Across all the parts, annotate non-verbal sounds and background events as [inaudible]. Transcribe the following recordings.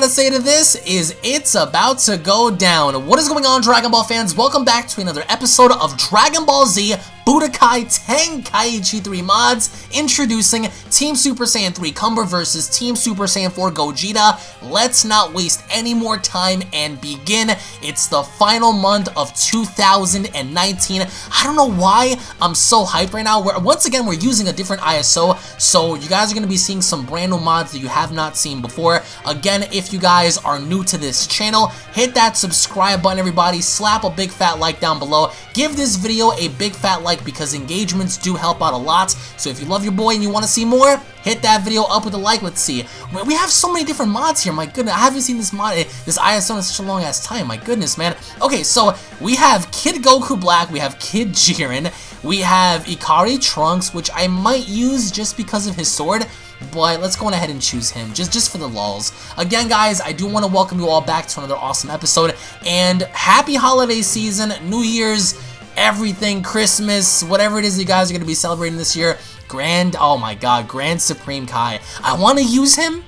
gotta say to this is it's about to go down. What is going on, Dragon Ball fans? Welcome back to another episode of Dragon Ball Z Budokai Tenkaichi 3 mods, introducing Team Super Saiyan 3 Cumber versus Team Super Saiyan 4 Gogeta. Let's not waste any more time and begin. It's the final month of 2019. I don't know why I'm so hyped right now. We're, once again, we're using a different ISO, so you guys are going to be seeing some brand new mods that you have not seen before. Again, if you guys are new to this channel, hit that subscribe button, everybody. Slap a big fat like down below. Give this video a big fat like like because engagements do help out a lot. So if you love your boy and you want to see more, hit that video up with a like. Let's see. We have so many different mods here. My goodness, I haven't seen this mod, this ISO in such a long ass time. My goodness, man. Okay, so we have Kid Goku Black, we have Kid Jiren, we have Ikari Trunks, which I might use just because of his sword but let's go on ahead and choose him, just, just for the lulz. Again, guys, I do want to welcome you all back to another awesome episode, and happy holiday season, New Year's, everything, Christmas, whatever it is you guys are going to be celebrating this year. Grand, oh my god, Grand Supreme Kai. I want to use him,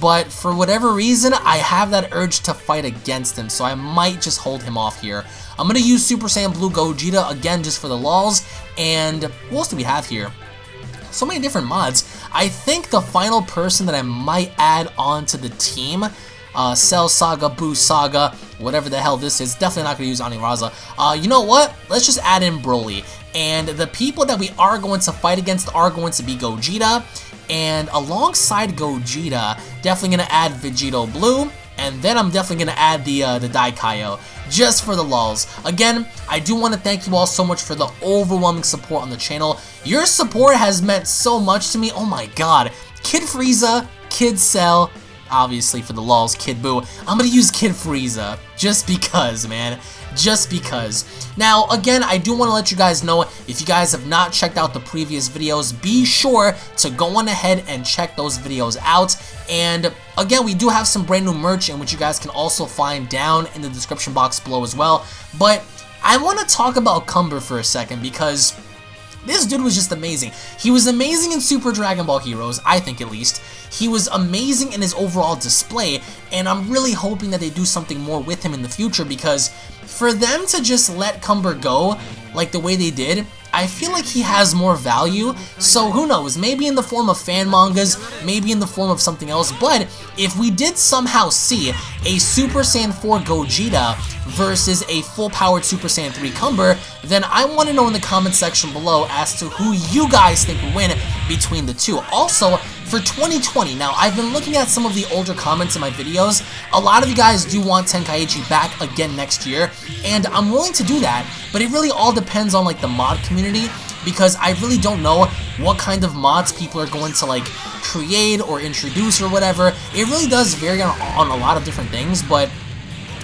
but for whatever reason, I have that urge to fight against him, so I might just hold him off here. I'm going to use Super Saiyan Blue Gogeta again just for the lulz, and what else do we have here? So many different mods. I think the final person that I might add on to the team uh, Cell Saga, Boo Saga, whatever the hell this is. Definitely not going to use Aniraza. Uh, you know what? Let's just add in Broly. And the people that we are going to fight against are going to be Gogeta. And alongside Gogeta, definitely going to add Vegito Blue. And then I'm definitely going to add the, uh, the Daikaio just for the lulz. Again, I do want to thank you all so much for the overwhelming support on the channel. Your support has meant so much to me. Oh my god. Kid Frieza, Kid Cell, obviously for the lulz, Kid Buu. I'm gonna use Kid Frieza, just because, man. Just because. Now, again, I do want to let you guys know, if you guys have not checked out the previous videos, be sure to go on ahead and check those videos out. And again, we do have some brand new merch, in which you guys can also find down in the description box below as well. But I want to talk about Cumber for a second, because this dude was just amazing. He was amazing in Super Dragon Ball Heroes, I think at least. He was amazing in his overall display, and I'm really hoping that they do something more with him in the future because for them to just let Cumber go like the way they did, I feel like he has more value, so who knows, maybe in the form of fan mangas, maybe in the form of something else, but if we did somehow see a Super Saiyan 4 Gogeta versus a full-powered Super Saiyan 3 Cumber, then I want to know in the comment section below as to who you guys think would win between the two. Also, for 2020, now I've been looking at some of the older comments in my videos. A lot of you guys do want Tenkaichi back again next year, and I'm willing to do that, but it really all depends on like the mod community because I really don't know what kind of mods people are going to like create or introduce or whatever. It really does vary on, on a lot of different things, but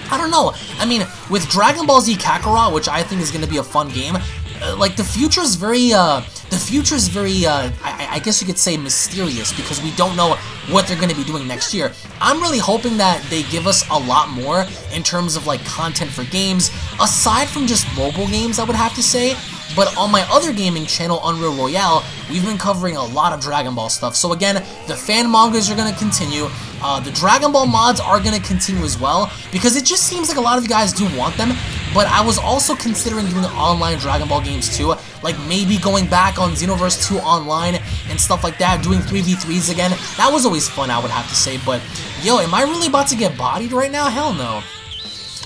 I don't know. I mean, with Dragon Ball Z Kakarot, which I think is going to be a fun game, uh, like the future is very, uh, the future is very, uh, I, I guess you could say mysterious because we don't know what they're going to be doing next year. I'm really hoping that they give us a lot more in terms of like content for games, aside from just mobile games, I would have to say. But on my other gaming channel, Unreal Royale, we've been covering a lot of Dragon Ball stuff. So again, the fan mangas are going to continue. Uh, the Dragon Ball mods are going to continue as well, because it just seems like a lot of you guys do want them. But I was also considering doing online Dragon Ball games too, like maybe going back on Xenoverse 2 online and stuff like that, doing 3v3s again. That was always fun, I would have to say, but yo, am I really about to get bodied right now? Hell no.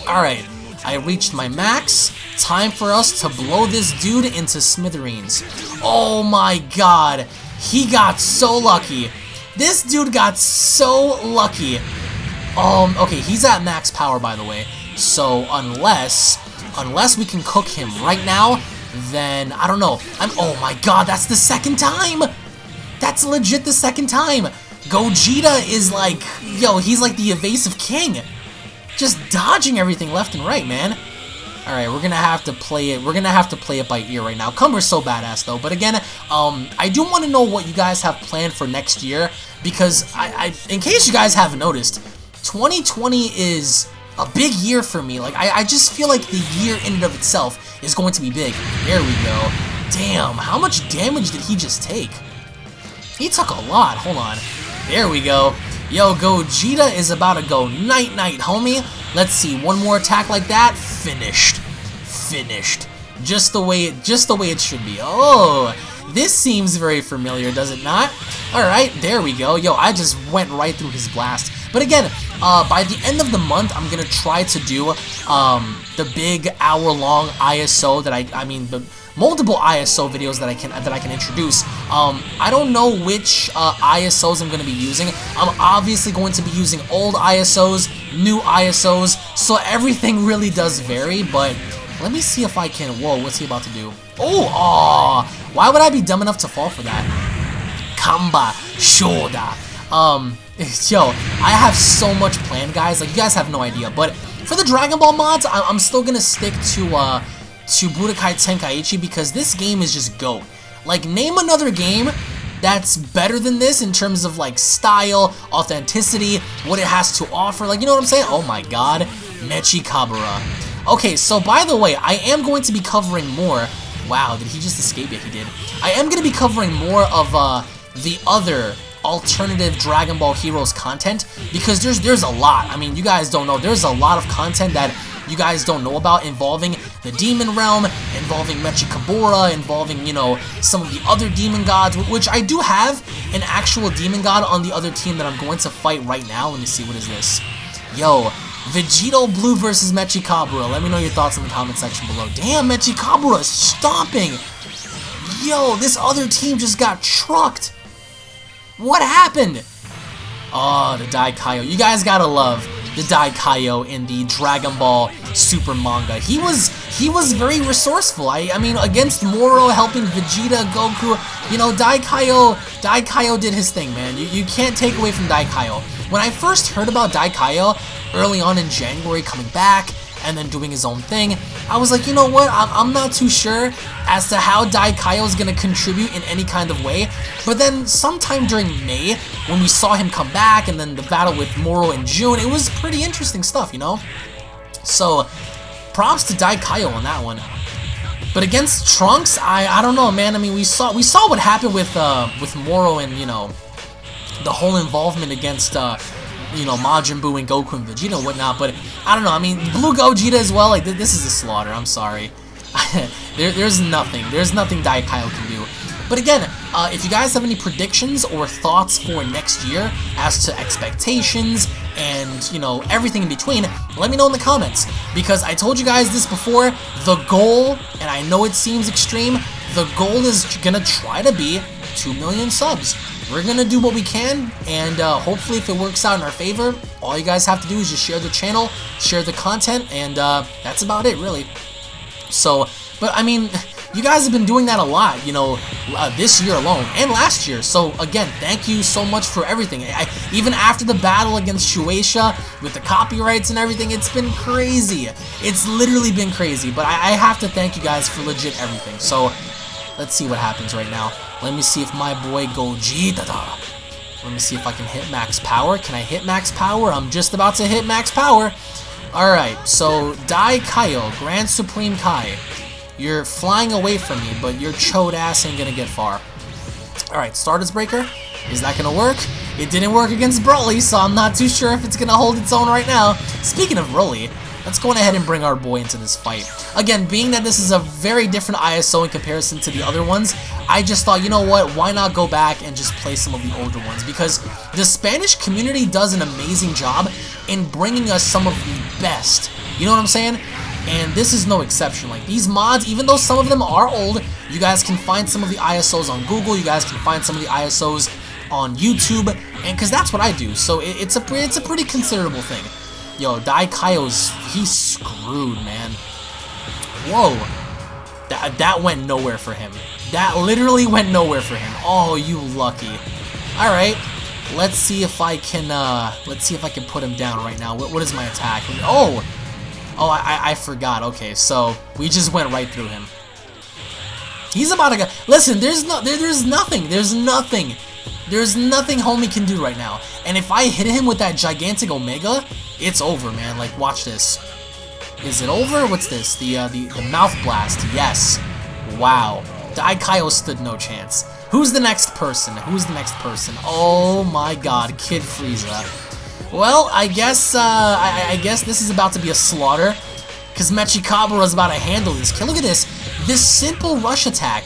Alright, I reached my max. Time for us to blow this dude into smithereens. Oh my god. He got so lucky. This dude got so lucky. Um, okay, he's at max power, by the way. So, unless, unless we can cook him right now, then, I don't know. I'm, oh my god, that's the second time! That's legit the second time! Gogeta is like, yo, he's like the evasive king. Just dodging everything left and right, man. Alright, we're gonna have to play it. We're gonna have to play it by ear right now. Cumber's so badass though. But again, um, I do want to know what you guys have planned for next year because I, I, in case you guys haven't noticed, 2020 is a big year for me. Like I, I just feel like the year in and of itself is going to be big. There we go. Damn, how much damage did he just take? He took a lot. Hold on. There we go. Yo, Gogeta is about to go night-night, homie. Let's see, one more attack like that. Finished. Finished. Just the way it, just the way it should be. Oh, this seems very familiar, does it not? Alright, there we go. Yo, I just went right through his blast. But again, uh, by the end of the month, I'm going to try to do um, the big hour-long ISO that I, I mean, the multiple ISO videos that I can that I can introduce. Um, I don't know which uh, ISOs I'm going to be using. I'm obviously going to be using old ISOs, new ISOs, so everything really does vary, but let me see if I can... Whoa, what's he about to do? Oh, aw! Why would I be dumb enough to fall for that? Kamba, Shoda. Um, [laughs] yo, I have so much planned, guys. Like, you guys have no idea. But for the Dragon Ball mods, I'm still gonna stick to, uh, to Budokai Tenkaichi because this game is just GOAT. Like, name another game that's better than this in terms of, like, style, authenticity, what it has to offer. Like, you know what I'm saying? Oh my god. Mechikabura. Okay, so by the way, I am going to be covering more. Wow, did he just escape? Yeah, he did. I am going to be covering more of uh, the other alternative Dragon Ball Heroes content because there's there's a lot. I mean, you guys don't know. There's a lot of content that you guys don't know about involving the Demon Realm, involving Mechikabura, involving, you know, some of the other demon gods, which I do have an actual demon god on the other team that I'm going to fight right now. Let me see, what is this? Yo, Vegito Blue versus Mechikabura. Let me know your thoughts in the comment section below. Damn, Mechikabura is stomping! Yo, this other team just got trucked! What happened? Oh, the Daikaio. You guys gotta love the Daikaio in the Dragon Ball Super manga. He was he was very resourceful. I I mean against Moro helping Vegeta, Goku, you know, Daikaio Daikaio did his thing, man. You, you can't take away from Daikaio. When I first heard about Daikaio early on in January coming back, and then doing his own thing. I was like, you know what, I'm, I'm not too sure as to how Daikaio is going to contribute in any kind of way, but then sometime during May, when we saw him come back, and then the battle with Moro in June, it was pretty interesting stuff, you know? So, props to Daikaio on that one. But against Trunks, I I don't know, man. I mean, we saw we saw what happened with uh with Moro and you know the whole involvement against uh you know, Majin Buu and Goku and Vegeta and whatnot, but I don't know, I mean, Blue Gogeta as well, like, this is a slaughter, I'm sorry. [laughs] there, there's nothing, there's nothing Daikaio can do. But again, uh, if you guys have any predictions or thoughts for next year as to expectations and, you know, everything in between, let me know in the comments. Because I told you guys this before, the goal, and I know it seems extreme, the goal is gonna try to be 2 million subs we're gonna do what we can, and uh, hopefully if it works out in our favor, all you guys have to do is just share the channel, share the content, and uh, that's about it, really. So, but I mean, [laughs] you guys have been doing that a lot, you know, uh, this year alone, and last year. So, again, thank you so much for everything. I, even after the battle against Shueisha, with the copyrights and everything, it's been crazy. It's literally been crazy, but I, I have to thank you guys for legit everything. So, let's see what happens right now. Let me see if my boy Gogeta. Let me see if I can hit max power. Can I hit max power? I'm just about to hit max power. Alright, so Daikaio, Grand Supreme Kai. You're flying away from me, but your chode ass ain't gonna get far. Alright, Stardust Breaker. Is that gonna work? It didn't work against Broly, so I'm not too sure if it's gonna hold its own right now. Speaking of Broly, let's go ahead and bring our boy into this fight. Again, being that this is a very different ISO in comparison to the other ones, I just thought, you know what, why not go back and just play some of the older ones? Because the Spanish community does an amazing job in bringing us some of the best. You know what I'm saying? And this is no exception. Like, these mods, even though some of them are old, you guys can find some of the ISOs on Google, you guys can find some of the ISOs on YouTube, and because that's what I do, so it, it's a it's a pretty considerable thing. Yo, Daikaio's, he's screwed, man. Whoa. That, that went nowhere for him. That literally went nowhere for him. Oh, you lucky. Alright. Let's see if I can, uh, let's see if I can put him down right now. What, what is my attack? Oh! Oh, I, I forgot. Okay, so we just went right through him. He's about to go. Listen, there's no, there, there's nothing. There's nothing. There's nothing homie can do right now. And if I hit him with that gigantic Omega, it's over, man. Like, watch this. Is it over? What's this? The uh, the, the mouth blast. Yes. Wow. Daikaio stood no chance. Who's the next person? Who's the next person? Oh my god, Kid Frieza. Well, I guess, uh, I, I guess this is about to be a slaughter. Because Mechikabura is about to handle this. Look at this. This simple rush attack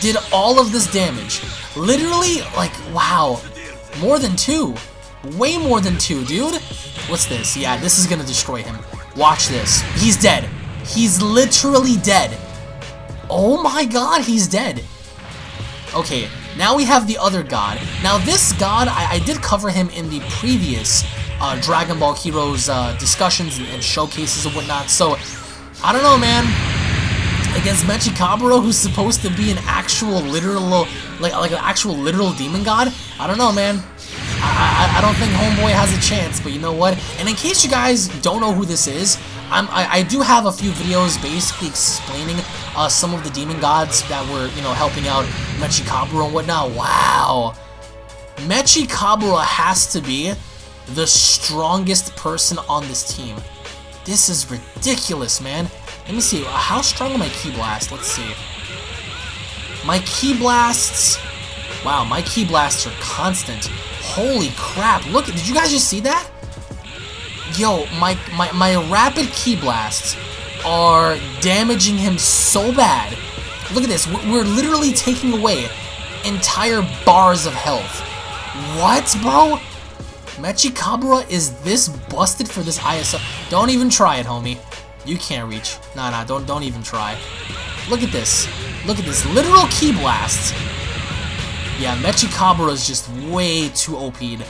did all of this damage. Literally, like, wow. More than two. Way more than two, dude. What's this? Yeah, this is gonna destroy him. Watch this. He's dead. He's literally dead. Oh my god, he's dead. Okay, now we have the other god. Now this god, I, I did cover him in the previous uh, Dragon Ball Heroes uh, discussions and, and, showcases and whatnot, so I don't know, man. Against Mechikabura, who's supposed to be an actual literal, like like an actual literal demon god, I don't know, man. I, I, I don't think Homeboy has a chance, but you know what? And in case you guys don't know who this is, I, I do have a few videos basically explaining uh, some of the demon gods that were, you know, helping out Mechikabura and whatnot. Wow. Mechikabura has to be the strongest person on this team. This is ridiculous, man. Let me see. How strong are my Ki Blasts? Let's see. My Ki Blasts... Wow, my Ki Blasts are constant. Holy crap. Look, at, did you guys just see that? Yo, my, my, my rapid ki Blasts are damaging him so bad. Look at this. We're literally taking away entire bars of health. What, bro? Mechikabura is this busted for this ISO? Don't even try it, homie. You can't reach. Nah, nah, don't, don't even try. Look at this. Look at this. Literal ki Blast. Yeah, Mechikabura is just way too OP'd.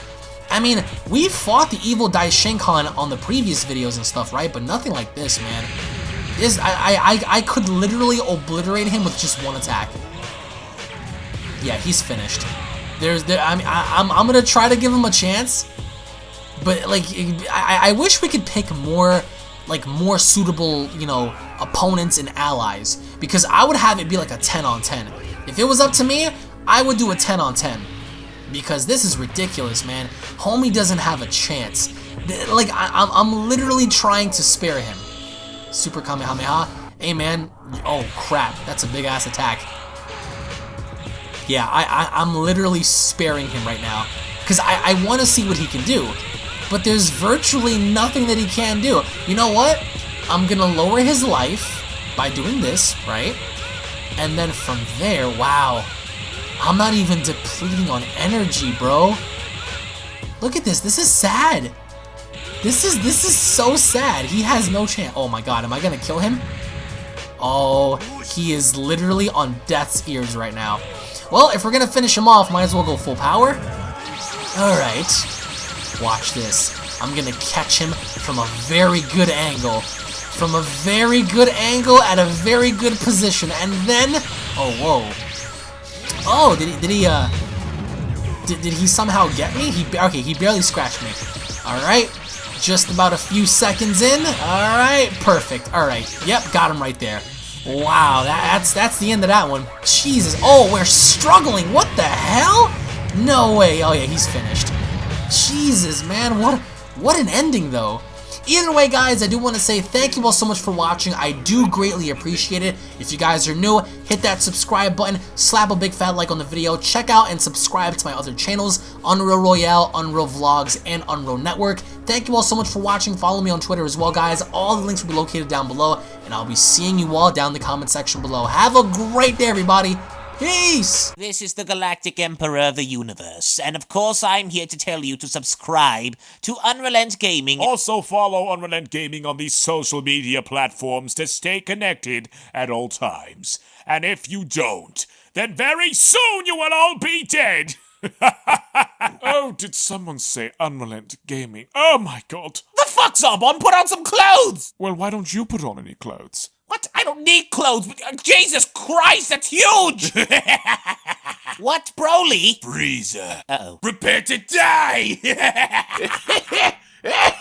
I mean, we fought the evil Daishinkan on the previous videos and stuff, right? But nothing like this, man. This, I, I, I could literally obliterate him with just one attack. Yeah, he's finished. There's, there, I mean, I, I'm, I'm gonna try to give him a chance, but like, I, I wish we could pick more, like, more suitable, you know, opponents and allies, because I would have it be like a 10 on 10. If it was up to me, I would do a 10 on 10, because this is ridiculous, man. Homie doesn't have a chance. Like, I, I'm, I'm literally trying to spare him. Super Kamehameha. Hey, man. Oh, crap. That's a big-ass attack. Yeah, I, I, I'm literally sparing him right now. Because I, I want to see what he can do. But there's virtually nothing that he can do. You know what? I'm going to lower his life by doing this, right? And then from there, wow. I'm not even depleting on energy, bro. Look at this. This is sad. This is this is so sad. He has no chance. Oh my god, am I gonna kill him? Oh, he is literally on death's ears right now. Well, if we're gonna finish him off, might as well go full power. Alright. Watch this. I'm gonna catch him from a very good angle. From a very good angle at a very good position. And then... Oh, whoa. Oh, did he, did he, uh... Did, did he somehow get me? He Okay, he barely scratched me. Alright. Just about a few seconds in. Alright, perfect. Alright, yep, got him right there. Wow, that, that's that's the end of that one. Jesus. Oh, we're struggling. What the hell? No way. Oh, yeah, he's finished. Jesus, man. What, what an ending, though. Either way, guys, I do want to say thank you all so much for watching. I do greatly appreciate it. If you guys are new, hit that subscribe button, slap a big fat like on the video, check out and subscribe to my other channels, Unreal Royale, Unreal Vlogs, and Unreal Network. Thank you all so much for watching. Follow me on Twitter as well, guys. All the links will be located down below, and I'll be seeing you all down in the comment section below. Have a great day, everybody. Peace! This is the Galactic Emperor of the Universe, and of course I'm here to tell you to subscribe to Unrelent Gaming. Also follow Unrelent Gaming on these social media platforms to stay connected at all times. And if you don't, then very soon you will all be dead! [laughs] oh, did someone say Unrelent Gaming? Oh my god! The fuck's up? On put on some clothes! Well, why don't you put on any clothes? What? I don't need clothes. But, Jesus Christ, that's huge! [laughs] what, Broly? Frieza. Uh-oh. Prepare to die! [laughs] [laughs]